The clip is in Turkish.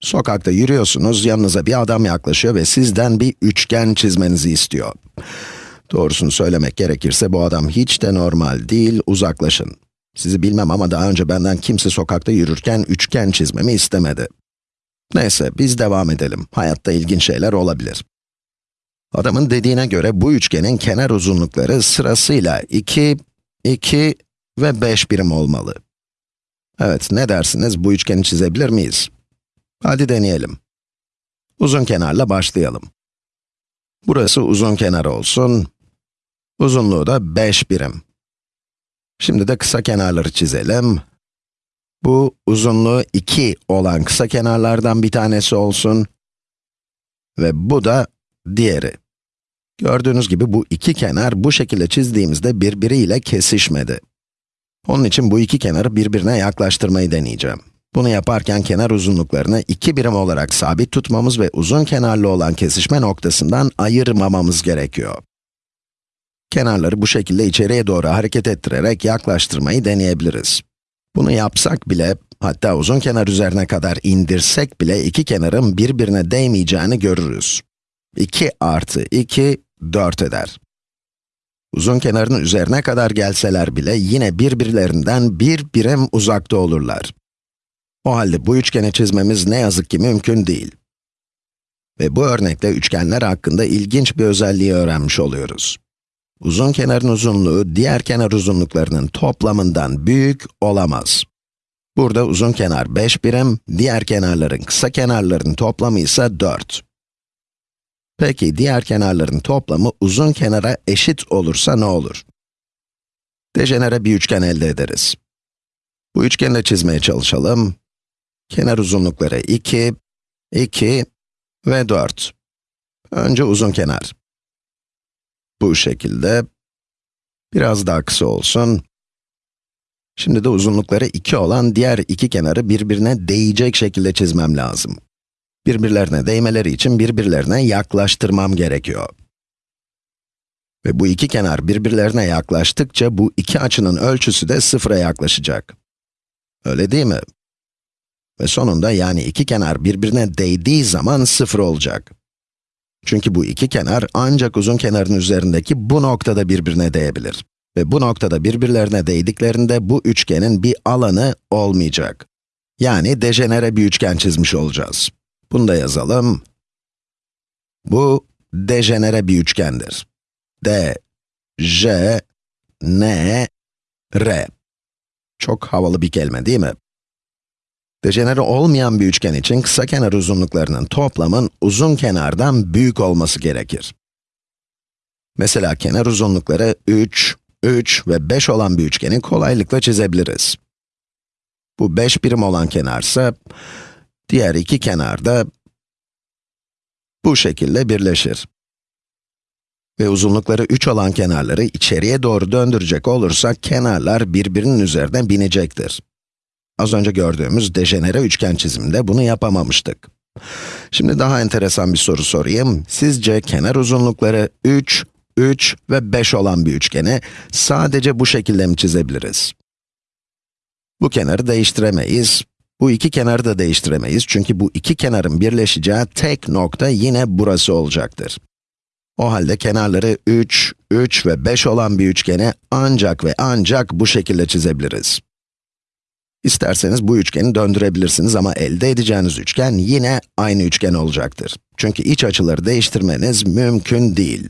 Sokakta yürüyorsunuz, yanınıza bir adam yaklaşıyor ve sizden bir üçgen çizmenizi istiyor. Doğrusunu söylemek gerekirse bu adam hiç de normal değil, uzaklaşın. Sizi bilmem ama daha önce benden kimse sokakta yürürken üçgen çizmemi istemedi. Neyse, biz devam edelim. Hayatta ilginç şeyler olabilir. Adamın dediğine göre bu üçgenin kenar uzunlukları sırasıyla 2, 2 ve 5 birim olmalı. Evet, ne dersiniz, bu üçgeni çizebilir miyiz? Hadi deneyelim. Uzun kenarla başlayalım. Burası uzun kenar olsun. Uzunluğu da 5 birim. Şimdi de kısa kenarları çizelim. Bu uzunluğu 2 olan kısa kenarlardan bir tanesi olsun. Ve bu da diğeri. Gördüğünüz gibi bu iki kenar bu şekilde çizdiğimizde birbiriyle kesişmedi. Onun için bu iki kenarı birbirine yaklaştırmayı deneyeceğim. Bunu yaparken kenar uzunluklarını iki birim olarak sabit tutmamız ve uzun kenarlı olan kesişme noktasından ayırmamamız gerekiyor. Kenarları bu şekilde içeriye doğru hareket ettirerek yaklaştırmayı deneyebiliriz. Bunu yapsak bile, hatta uzun kenar üzerine kadar indirsek bile iki kenarın birbirine değmeyeceğini görürüz. 2 artı 2, 4 eder. Uzun kenarın üzerine kadar gelseler bile yine birbirlerinden bir birim uzakta olurlar. O halde bu üçgeni çizmemiz ne yazık ki mümkün değil. Ve bu örnekte üçgenler hakkında ilginç bir özelliği öğrenmiş oluyoruz. Uzun kenarın uzunluğu diğer kenar uzunluklarının toplamından büyük olamaz. Burada uzun kenar 5 birim, diğer kenarların kısa kenarların toplamı ise 4. Peki diğer kenarların toplamı uzun kenara eşit olursa ne olur? Dejenere bir üçgen elde ederiz. Bu üçgeni de çizmeye çalışalım. Kenar uzunlukları 2, 2 ve 4. Önce uzun kenar. Bu şekilde. Biraz daha kısa olsun. Şimdi de uzunlukları 2 olan diğer iki kenarı birbirine değecek şekilde çizmem lazım. Birbirlerine değmeleri için birbirlerine yaklaştırmam gerekiyor. Ve bu iki kenar birbirlerine yaklaştıkça bu iki açının ölçüsü de sıfıra yaklaşacak. Öyle değil mi? Ve sonunda yani iki kenar birbirine değdiği zaman sıfır olacak. Çünkü bu iki kenar ancak uzun kenarın üzerindeki bu noktada birbirine değebilir. Ve bu noktada birbirlerine değdiklerinde bu üçgenin bir alanı olmayacak. Yani dejenere bir üçgen çizmiş olacağız. Bunu da yazalım. Bu dejenere bir üçgendir. D, J, N, R. Çok havalı bir kelime değil mi? Dejenere olmayan bir üçgen için kısa kenar uzunluklarının toplamın uzun kenardan büyük olması gerekir. Mesela kenar uzunlukları 3, 3 ve 5 olan bir üçgeni kolaylıkla çizebiliriz. Bu 5 birim olan kenarsa, diğer iki kenar da bu şekilde birleşir. Ve uzunlukları 3 olan kenarları içeriye doğru döndürecek olursak, kenarlar birbirinin üzerine binecektir. Az önce gördüğümüz dejenere üçgen çiziminde bunu yapamamıştık. Şimdi daha enteresan bir soru sorayım. Sizce kenar uzunlukları 3, 3 ve 5 olan bir üçgeni sadece bu şekilde mi çizebiliriz? Bu kenarı değiştiremeyiz. Bu iki kenarı da değiştiremeyiz çünkü bu iki kenarın birleşeceği tek nokta yine burası olacaktır. O halde kenarları 3, 3 ve 5 olan bir üçgeni ancak ve ancak bu şekilde çizebiliriz. İsterseniz bu üçgeni döndürebilirsiniz ama elde edeceğiniz üçgen yine aynı üçgen olacaktır. Çünkü iç açıları değiştirmeniz mümkün değil.